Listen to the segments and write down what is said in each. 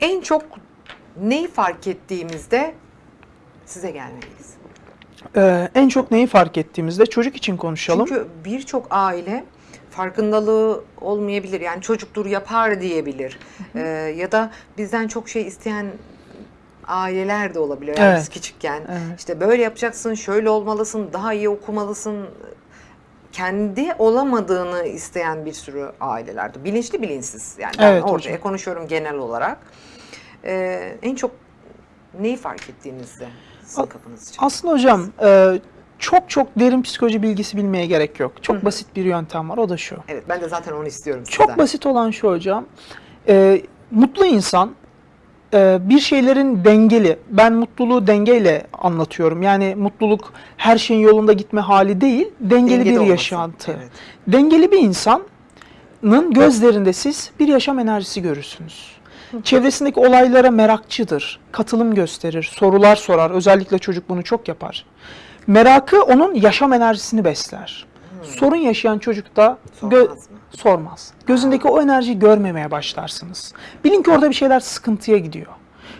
En çok neyi fark ettiğimizde size gelmeliyiz? Ee, en çok neyi fark ettiğimizde çocuk için konuşalım. Çünkü birçok aile farkındalığı olmayabilir. Yani çocuktur yapar diyebilir. Ee, ya da bizden çok şey isteyen aileler de olabilir. Yani Evet. biz küçükken Evet. işte böyle yapacaksın, şöyle olmalısın, daha iyi okumalısın. Kendi olamadığını isteyen bir sürü ailelerde. Bilinçli bilinçsiz. Yani ben Evet ortaya hocam. konuşuyorum genel olarak. Ee, en çok neyi fark ettiğinizde sizin kapınız için? Aslında hocam e, çok çok derin psikoloji bilgisi bilmeye gerek yok. Çok Hı hı. basit bir yöntem var o da şu. Evet ben de zaten onu istiyorum Çok sizden. basit olan şu hocam. e, mutlu insan e, bir şeylerin dengeli. Ben mutluluğu dengeyle anlatıyorum. Yani mutluluk her şeyin yolunda gitme hali değil, dengeli Dengede bir olması. yaşantı. Evet. Dengeli bir insanın gözlerinde siz bir yaşam enerjisi görürsünüz. Çevresindeki olaylara merakçıdır, katılım gösterir, sorular sorar. Özellikle çocuk bunu çok yapar. Merakı onun yaşam enerjisini besler. Sorun yaşayan çocuk da gö- Sormaz. Gözündeki o enerjiyi görmemeye başlarsınız. Bilin ki orada bir şeyler sıkıntıya gidiyor.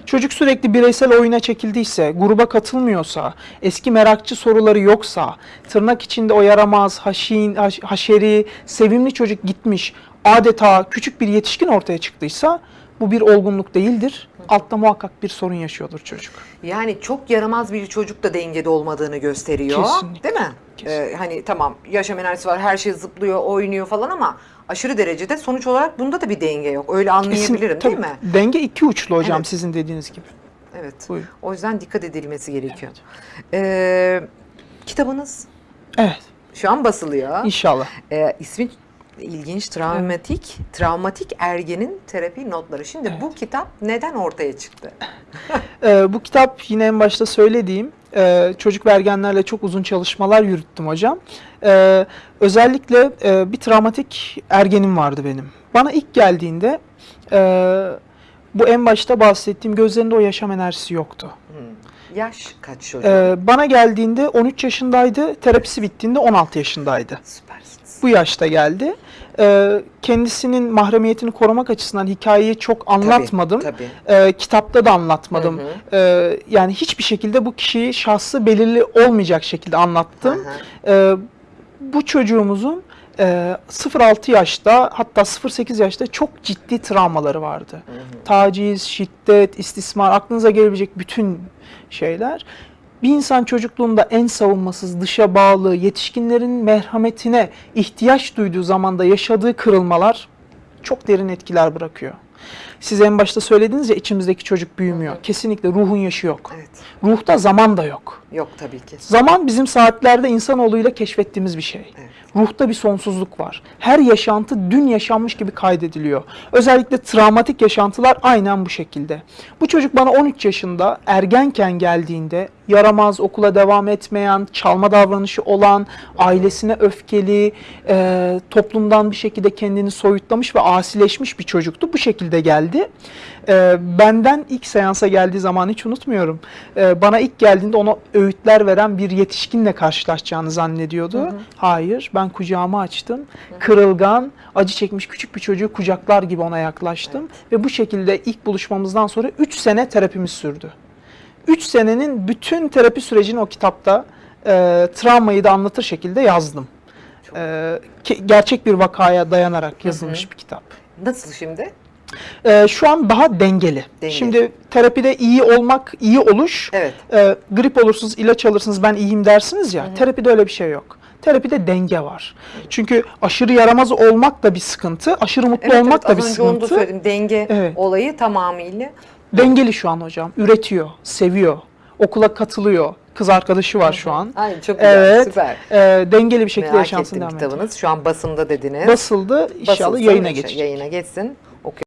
Çocuk sürekli bireysel oyuna çekildiyse, gruba katılmıyorsa, eski merakçı soruları yoksa, tırnak içinde o yaramaz, haşin, haş- haşeri, sevimli çocuk gitmiş, adeta küçük bir yetişkin ortaya çıktıysa bu bir olgunluk değildir. Altta muhakkak bir sorun yaşıyordur çocuk. Yani çok yaramaz bir çocuk da dengede olmadığını gösteriyor. Kesinlikle. Değil mi? Kesinlikle. Ee, hani tamam yaşam enerjisi var, her şey zıplıyor, oynuyor falan ama aşırı derecede sonuç olarak bunda da bir denge yok. Öyle anlayabilirim Kesin- değil mi? Denge iki uçlu hocam Evet. sizin dediğiniz gibi. Evet. Buyurun. O yüzden dikkat edilmesi gerekiyor. Ee, kitabınız Evet, şu an basılıyor. inşallah. Ee, ismi ilginç, travmatik, travmatik ergenin terapi notları. Şimdi bu kitap neden ortaya çıktı? Ee, bu kitap yine en başta söylediğim e, çocuk ve ergenlerle çok uzun çalışmalar yürüttüm hocam. Ee, özellikle e, bir travmatik ergenim vardı benim. Bana ilk geldiğinde e, bu en başta bahsettiğim gözlerinde o yaşam enerjisi yoktu. Yaş kaç çocuk? Ee, bana geldiğinde 13 yaşındaydı, terapisi bittiğinde 16 yaşındaydı. Süpersiniz. Bu yaşta geldi. Ee, kendisinin mahremiyetini korumak açısından hikayeyi çok anlatmadım. Tabii. Ee, kitapta da anlatmadım. Hı hı. Ee, yani hiçbir şekilde bu kişiyi şahsı belirli olmayacak şekilde anlattım. Hı hı. Ee, bu çocuğumuzun e, 0-6 yaşta hatta 0-8 yaşta çok ciddi travmaları vardı. Hı hı. Taciz, şiddet, istismar aklınıza gelebilecek bütün şeyler. Bir insan çocukluğunda en savunmasız, dışa bağlı, yetişkinlerin merhametine ihtiyaç duyduğu zamanda yaşadığı kırılmalar çok derin etkiler bırakıyor. Siz en başta söylediniz ya içimizdeki çocuk büyümüyor. Kesinlikle ruhun yaşı yok. Evet. Ruhta zaman da yok. Yok tabii ki. Zaman bizim saatlerde insanoğluyla keşfettiğimiz bir şey. Evet. Ruhta bir sonsuzluk var. Her yaşantı dün yaşanmış gibi kaydediliyor. Özellikle travmatik yaşantılar aynen bu şekilde. Bu çocuk bana 13 yaşında ergenken geldiğinde yaramaz, okula devam etmeyen, çalma davranışı olan, ailesine öfkeli, e, toplumdan bir şekilde kendini soyutlamış ve asileşmiş bir çocuktu. Bu şekilde geldi. E, benden ilk seansa geldiği zaman hiç unutmuyorum. E, bana ilk geldiğinde ona öğütler veren bir yetişkinle karşılaşacağını zannediyordu. Hayır, ben kucağımı açtım. Kırılgan, acı çekmiş küçük bir çocuğu kucaklar gibi ona yaklaştım. Ve bu şekilde ilk buluşmamızdan sonra 3 sene terapimiz sürdü. 3 senenin bütün terapi sürecini o kitapta e, travmayı da anlatır şekilde yazdım. E, ke- gerçek bir vakaya dayanarak yazılmış bir kitap. Nasıl şimdi? E, şu an daha dengeli. Dengeli. Şimdi terapide iyi olmak, iyi oluş, Evet. e, grip olursunuz, ilaç alırsınız, ben iyiyim dersiniz ya. Terapide öyle bir şey yok. Terapide denge var. Çünkü aşırı yaramaz olmak da bir sıkıntı, aşırı mutlu Evet, olmak evet, da bir az önce onu da sıkıntı. söyledim. Denge Evet. olayı tamamıyla. Dengeli şu an hocam. Üretiyor, seviyor, okula katılıyor. Kız arkadaşı var şu an. Ay çok güzel, Evet. süper. E, dengeli bir şekilde Merak yaşansın ettim devam kitabınız. Şu an basında dediniz. Basıldı. İnşallah Basılsın, yayına geçecek. Yayına geçsin.